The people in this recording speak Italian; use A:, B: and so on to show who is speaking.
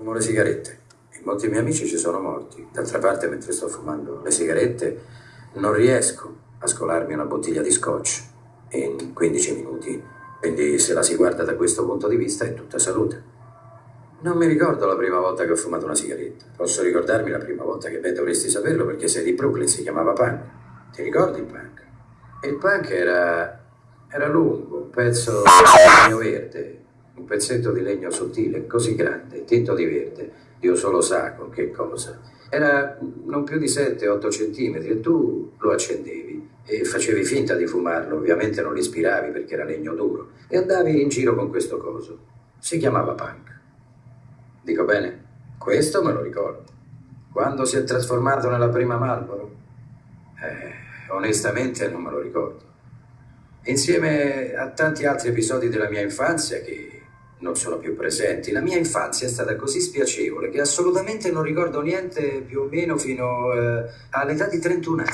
A: Fumo le sigarette. E molti miei amici ci sono morti. D'altra parte, mentre sto fumando le sigarette, non riesco a scolarmi una bottiglia di scotch in 15 minuti. Quindi, se la si guarda da questo punto di vista, è tutta salute. Non mi ricordo la prima volta che ho fumato una sigaretta. Posso ricordarmi la prima volta che beh, dovresti saperlo perché sei di Brooklyn, si chiamava punk. Ti ricordi il punk? Il punk era, era lungo, un pezzo di legno verde, un pezzetto di legno sottile, così grande, tinto di verde. Dio solo sa con che cosa. Era non più di 7-8 centimetri e tu lo accendevi e facevi finta di fumarlo, ovviamente non l'ispiravi perché era legno duro, e andavi in giro con questo coso. Si chiamava punk. Dico bene? Questo me lo ricordo. Quando si è trasformato nella prima Marlboro? Eh, onestamente non me lo ricordo. Insieme a tanti altri episodi della mia infanzia che non sono più presenti, la mia infanzia è stata così spiacevole che assolutamente non ricordo niente più o meno fino eh, all'età di 31 anni.